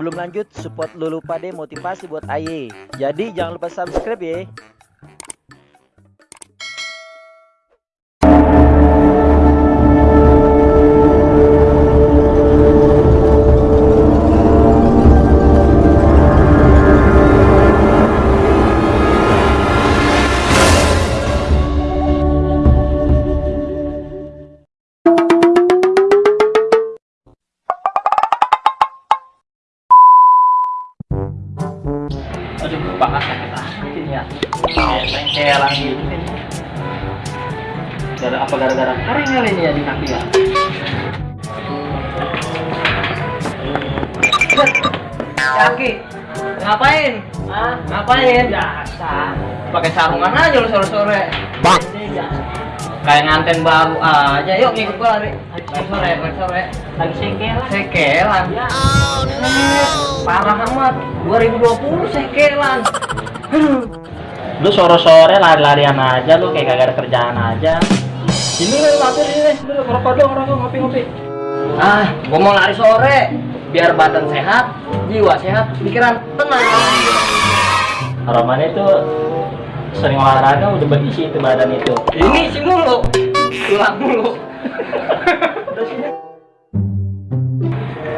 sebelum lanjut support Lulu Pade motivasi buat Aye. Jadi jangan lupa subscribe ya. Apa gara-gara karengel ini ya di kaki ya? Kaki, ngapain? Ah, Ngapain? biasa. Pakai sarungan aja lu sore-sore. Biasa. Kayak nganten baru aja. Yuk ngikut gua lari. Sore, sore. Lagi sekelan. Sekelan. Ya. Parah amat. 2020 sekelan. Lu sore-sore lari-larian aja lu kayak kagak ada kerjaan aja. Ini lu mampir ini, lu ngerokok dong, ngerokok ngopi-ngopi. Ah, gua mau lari sore. Biar badan sehat, jiwa sehat, pikiran tenang. Harapannya itu sering olahraga udah berisi itu badan itu. Ini isi mulu. Tulang mulu.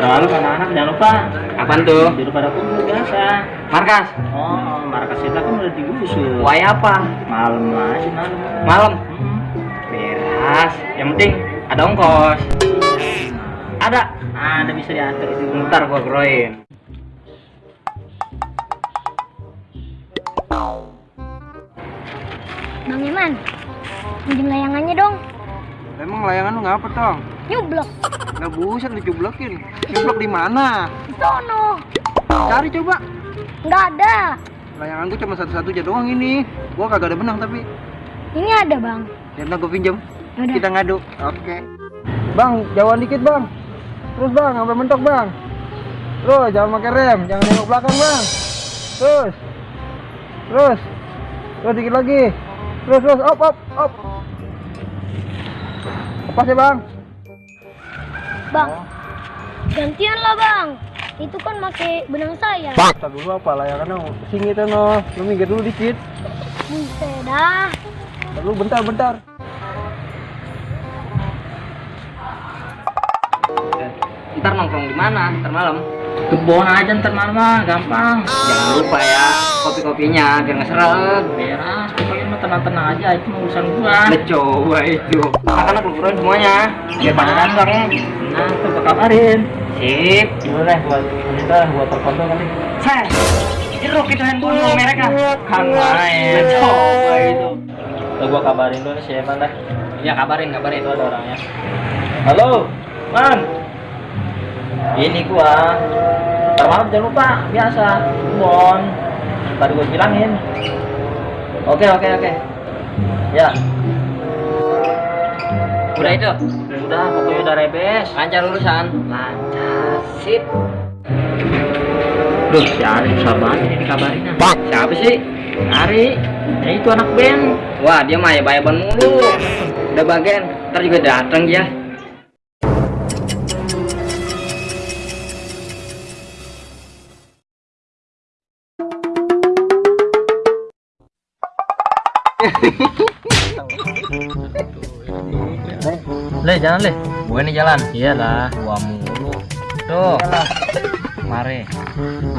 Terlalu anak-anak jangan lupa Apaan tuh? tidur pada kumpul biasa. Markas. Oh, markas kita kan udah digusur. Wai apa? Malam aja malam. Malam. Hmm. Beras. Yang penting ada ongkos. Ada. Ada bisa diatur itu. Ntar gua groin. Bang Iman, pinjam layangannya dong. Emang layangan lu ngapa, Tong? Nyublok. Nggak buset dicublokin. Cublok di mana? Di sono. Cari coba. Nggak ada. Layangan gua cuma satu-satu aja doang ini. Gua kagak ada benang tapi. Ini ada bang. Ya ntar gua Yaudah. Kita ngadu. Oke. Bang, jauhan dikit, Bang. Terus, Bang, sampai mentok, Bang. Terus, jangan pakai rem, jangan nengok belakang, Bang. Terus. Terus. Terus dikit lagi. Terus, terus, op, op, op. Lepas ya, Bang. Bang, gantian lah bang. Itu kan pakai benang saya. Tak dulu apa layangannya sini tuh no. Lu minggir dulu dikit. Buset dah. Tar dulu Ntar nongkrong di mana? Ntar malam. Kebon aja ntar malam mah, gampang. Jangan lupa ya kopi-kopinya biar nggak seret. Beres, pokoknya mah tenang-tenang aja itu urusan gua. Coba itu. Anak-anak lu groin semuanya. Biar pada kantor ya. Nah, gua kabarin. Sip. Deh buat kita buat terkontrol kali. Saya. Jeruk itu handphone. Kan main. Udah coba itu. Tuh gua kabarin dulu nih siapa dah. Ya kabarin, kabarin. Itu ada orangnya. Halo, Man. Ini gua. Ntar malam jangan lupa, biasa. Bon. Tadi gua bilangin. Oke, oke, oke. Ya, Udah itu. udah pokoknya udah rebes. Lancar urusan. Lancar. Sip. Duh, si Ari susah banget ini dikabarin. ah. Siapa sih? Ari, ya itu anak band. Wah, dia mah ya bayaban mulu. Udah bagian, ntar juga datang ya. Le, jangan le. Gue nih jalan. Iyalah. Gua mulu. Tuh. Mari.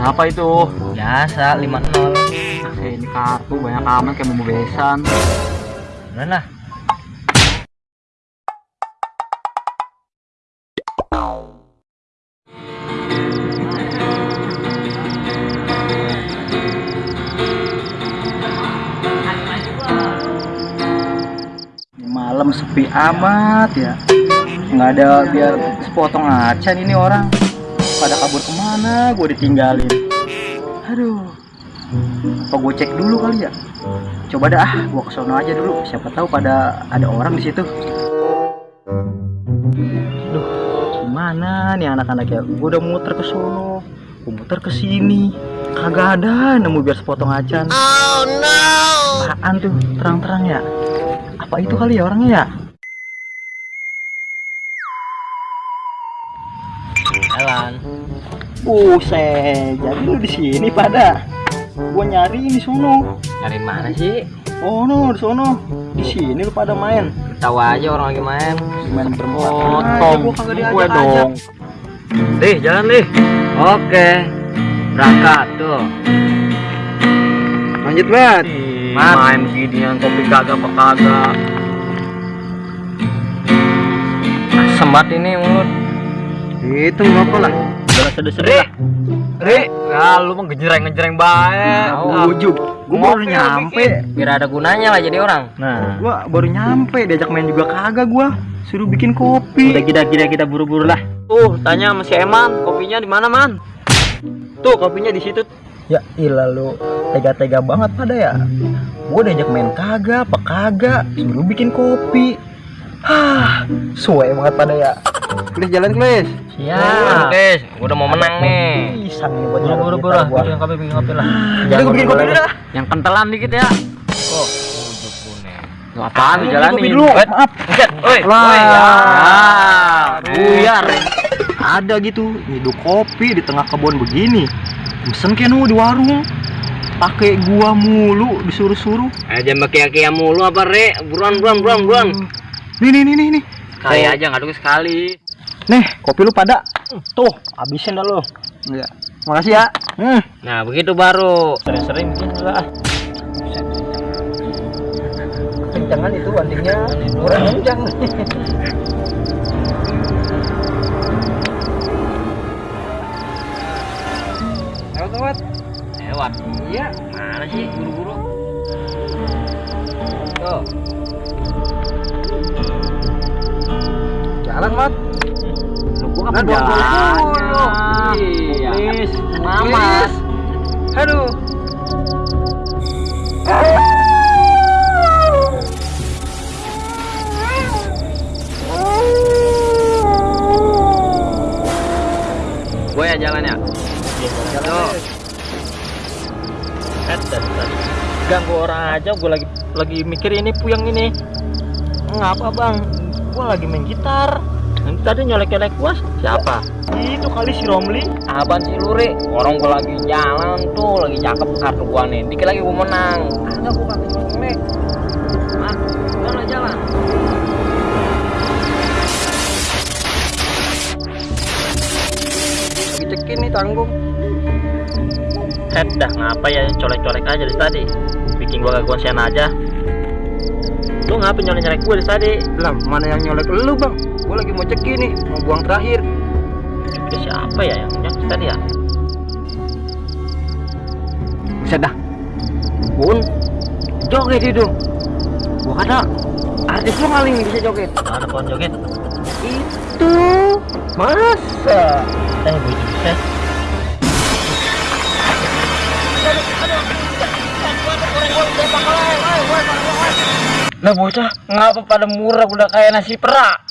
Apa itu? Biasa 50. Ini kartu banyak amat kayak mau besan. Lah. Sepi amat ya. Nggak ada biar sepotong acan ini orang. Pada kabur ke mana? Gue ditinggalin. Aduh. Apa gue cek dulu kali ya? Coba dah, ah, gua ke sono aja dulu. Siapa tahu pada ada orang di situ. Duh, gimana nih anak-anak ya? Gua udah muter ke sono, gua muter ke sini. Kagak ada nemu biar sepotong acan. Oh no. Apaan tuh? Terang-terang ya? Apa itu kali ya orangnya ya? Buset, jadi lu di sini pada. Gua nyari di sono. Dari mana sih? Oh no, di sono. Di sini lu pada main. Tahu aja orang lagi main. Main berempat. Oh, gue diajak dong. Lih, jalan lih. Oke. Berangkat tuh. Lanjut. Mat. Main beginian kopi kagak apa kagak. Semat ini mulut. Itu ngapa lah? Jangan sedih-sedih. Ri, ya lu mah ngejreng-ngejreng baik. Ah, ujub. Gua baru nyampe. Biar ada gunanya lah jadi orang. Nah, Gua baru nyampe, diajak main juga kagak gua. Suruh bikin kopi. udah kita kita kita buru-buru lah. Tuh, tanya sama si Eman, kopinya di mana, Man? Tuh, kopinya di situ. Ya ilah lu tega-tega banget pada ya. Gua diajak main kagak, apa kagak, suruh bikin kopi. Hah, suwe banget pada ya. Klis jalan klis. Ya, guys, gua udah mau menang nih. Pisang nih buat Buru-buru buru lah, gua. bikin kopi, bikin kopi lah. Jadi gua bikin kopi dulu dah. Yang kentelan dikit ya. Oh. Lu apaan lu Gua jalanin? dulu, maaf. Buset, oi, Lah. ya. Buyar. Ada gitu, nyeduh kopi di tengah kebun begini. Mesen kenu di warung. Pakai gua mulu disuruh-suruh. Aja maki-maki mulu apa, Re? Buruan, buruan, buruan, buruan. Nih nih nih nih nih. Kali aja nggak dulu sekali. Nih, kopi lu pada. Tuh, habisin dah lu. Iya. Makasih ya. Hmm. Nah, begitu baru. Sering-sering bikin lah. Kencangan itu anjingnya. Kurang kencang. Lewat lewat. Lewat. Iya, mana sih buru-buru? Tuh. Mat. Lu gua kan jalan. dulu. Iya. Please. Mamas. Aduh. Gue ya jalan ya. Dari tadi. Ganggu orang aja, gua lagi lagi mikir ini puyang ini. Ngapa bang? Gua lagi main gitar. Nanti tadi nyolek-nyolek gua siapa? Itu kali si Romli. Apaan sih lu, Ri? Orang gua lagi jalan tuh, lagi cakep kartu gua nih. Dikit lagi gua menang. Ada gua kagak nyolek. Ah, jalan jalan. Lagi cekin nih tanggung. Head dah ngapa ya colek-colek aja dari tadi. Bikin gua gangguan sian aja. Lu ngapa nyolek-nyolek gua dari tadi? Lah, mana yang nyolek lu, Bang? Gua lagi mau cekin nih, mau buang terakhir. Itu siapa ya yang nyolek tadi ya? Buset dah. Bun. Joget itu. Gua kata artis lu maling bisa joget. Mana pohon joget? Itu masa Eh, gue juga. Lah bocah ngapa pada murah udah kayak nasi perak